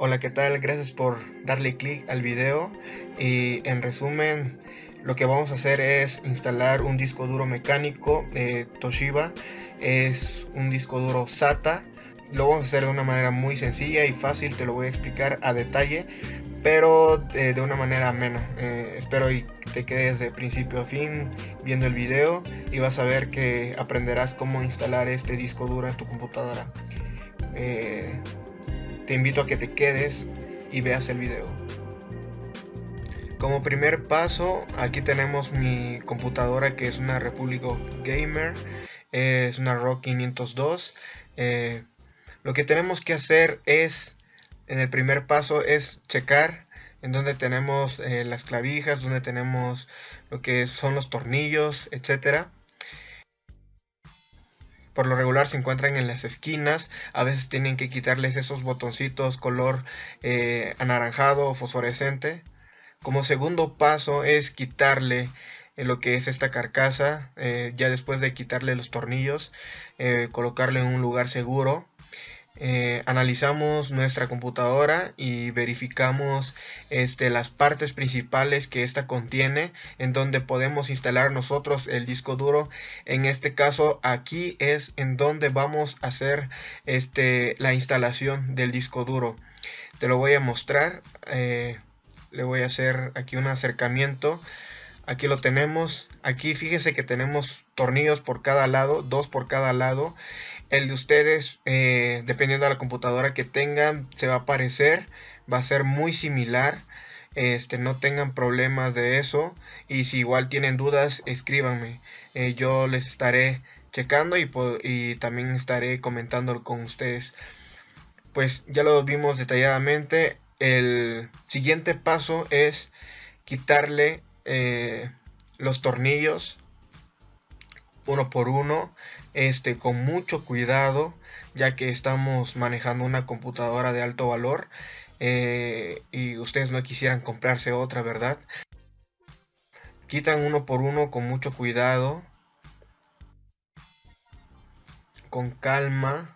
Hola, ¿qué tal? Gracias por darle clic al video y en resumen lo que vamos a hacer es instalar un disco duro mecánico de Toshiba es un disco duro SATA lo vamos a hacer de una manera muy sencilla y fácil, te lo voy a explicar a detalle, pero eh, de una manera amena. Eh, espero y te quedes de principio a fin viendo el video y vas a ver que aprenderás cómo instalar este disco duro en tu computadora. Eh, te invito a que te quedes y veas el video. Como primer paso, aquí tenemos mi computadora que es una Republic Gamer, es una ROG 502. Lo que tenemos que hacer es, en el primer paso, es checar en donde tenemos eh, las clavijas, donde tenemos lo que son los tornillos, etcétera. Por lo regular se encuentran en las esquinas, a veces tienen que quitarles esos botoncitos color eh, anaranjado o fosforescente. Como segundo paso es quitarle eh, lo que es esta carcasa, ya después de quitarle los tornillos, colocarle en un lugar seguro eh, analizamos nuestra computadora y verificamos este, las partes principales que esta contiene en donde podemos instalar nosotros el disco duro. En este caso aquí es en donde vamos a hacer este, la instalación del disco duro. Te lo voy a mostrar eh, le voy a hacer aquí un acercamiento. Aquí lo tenemos. Aquí fíjense que tenemos tornillos por cada lado dos por cada lado el de ustedes, eh, dependiendo de la computadora que tengan, se va a parecer, va a ser muy similar. Este, no tengan problemas de eso. Y si igual tienen dudas, escríbanme. Eh, yo les estaré checando y, y también estaré comentando con ustedes. Pues ya lo vimos detalladamente. El siguiente paso es quitarle eh, los tornillos uno por uno este, con mucho cuidado, ya que estamos manejando una computadora de alto valor eh, y ustedes no quisieran comprarse otra, ¿verdad? Quitan uno por uno con mucho cuidado, con calma.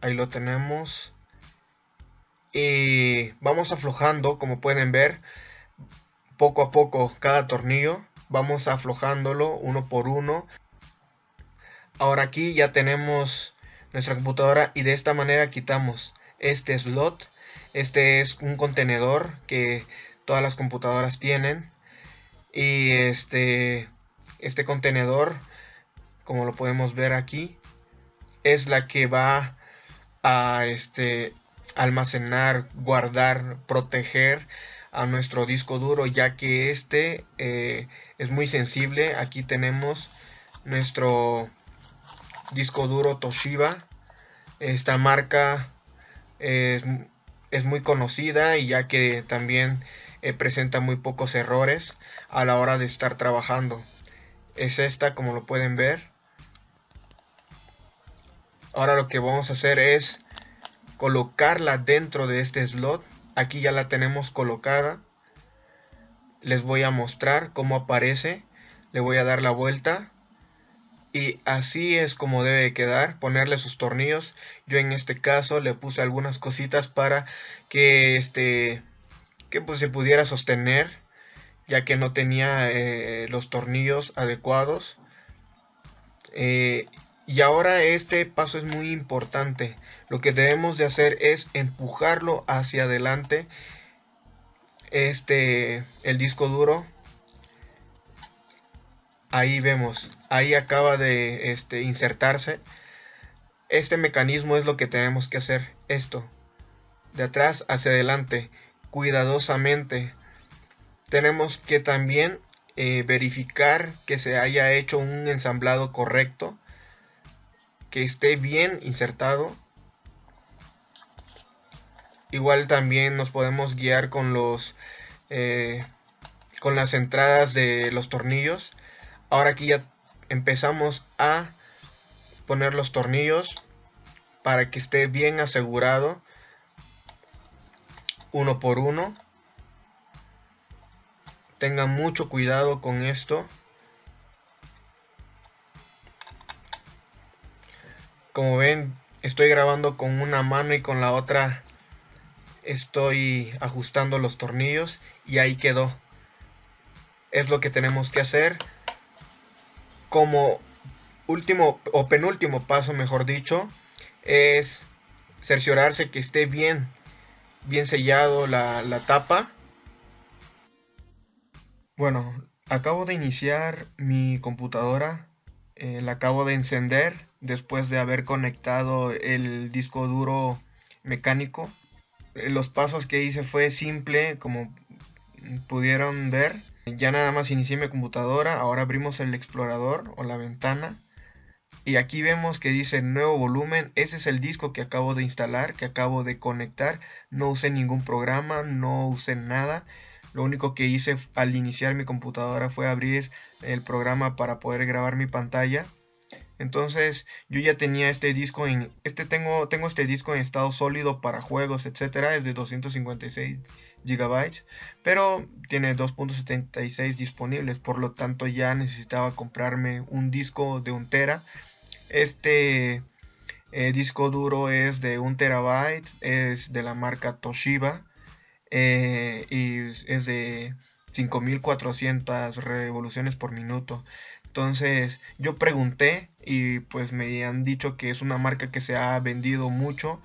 Ahí lo tenemos. Y vamos aflojando, como pueden ver, poco a poco cada tornillo vamos aflojándolo uno por uno. Ahora aquí ya tenemos nuestra computadora y de esta manera quitamos este slot. Este es un contenedor que todas las computadoras tienen. Y este este contenedor como lo podemos ver aquí es la que va a este almacenar guardar proteger a nuestro disco duro ya que este eh, es muy sensible. Aquí tenemos nuestro disco duro Toshiba. Esta marca es, muy conocida y ya que también eh, presenta muy pocos errores a la hora de estar trabajando. Es esta como lo pueden ver. Ahora lo que vamos a hacer es colocarla dentro de este slot aquí ya la tenemos colocada. Les voy a mostrar cómo aparece. Le voy a dar la vuelta. Y así es como debe quedar ponerle sus tornillos. Yo en este caso le puse algunas cositas para que este que pues se pudiera sostener ya que no tenía eh, los tornillos adecuados. Eh, y ahora este paso es muy importante lo que debemos de hacer es empujarlo hacia adelante este el disco duro. Ahí vemos ahí acaba de este, insertarse. Este mecanismo es lo que tenemos que hacer esto. De atrás hacia adelante cuidadosamente. Tenemos que también eh, verificar que se haya hecho un ensamblado correcto que esté bien insertado igual también nos podemos guiar con los eh, con las entradas de los tornillos. Ahora aquí ya empezamos a poner los tornillos para que esté bien asegurado. Uno por uno. Tengan mucho cuidado con esto. Como ven estoy grabando con una mano y con la otra estoy ajustando los tornillos y ahí quedó. Es lo que tenemos que hacer. Como último o penúltimo paso, mejor dicho, es cerciorarse que esté bien, bien sellado la, la tapa. Bueno, acabo de iniciar mi computadora. Eh, la acabo de encender después de haber conectado el disco duro mecánico. Los pasos que hice fue simple, como pudieron ver. Ya nada más inicié mi computadora. Ahora abrimos el explorador o la ventana y aquí vemos que dice nuevo volumen. Ese es el disco que acabo de instalar, que acabo de conectar. No usé ningún programa, no usé nada. Lo único que hice al iniciar mi computadora fue abrir el programa para poder grabar mi pantalla. Entonces yo ya tenía este disco en este tengo tengo este disco en estado sólido para juegos, etcétera, es de 256 GB, pero tiene 2.76 disponibles, por lo tanto ya necesitaba comprarme un disco de un tera. Este eh, disco duro es de 1 terabyte, es de la marca Toshiba eh, y es de 5400 revoluciones por minuto. Entonces yo pregunté y pues me han dicho que es una marca que se ha vendido mucho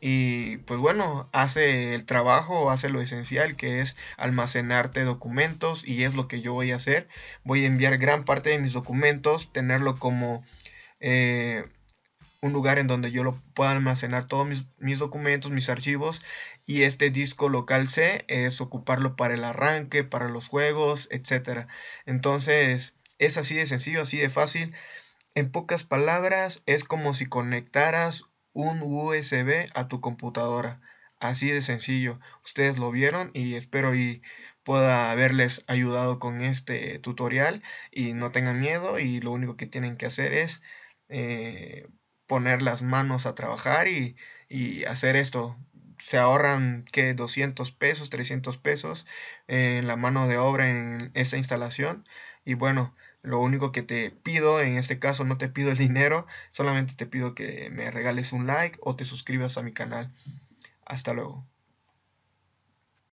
y pues bueno, hace el trabajo, hace lo esencial que es almacenarte documentos y es lo que yo voy a hacer. Voy a enviar gran parte de mis documentos, tenerlo como eh, un lugar en donde yo lo pueda almacenar todos mis, documentos, mis archivos y este disco local C es ocuparlo para el arranque, para los juegos, etc. Entonces es así de sencillo, así de fácil. En pocas palabras es como si conectaras un USB a tu computadora. Así de sencillo. Ustedes lo vieron y espero y pueda haberles ayudado con este tutorial y no tengan miedo y lo único que tienen que hacer es eh, poner las manos a trabajar y, hacer esto. Se ahorran que 200 pesos, 300 pesos en la mano de obra en esa instalación. Y bueno, lo único que te pido, en este caso no te pido el dinero, solamente te pido que me regales un like o te suscribas a mi canal. Hasta luego.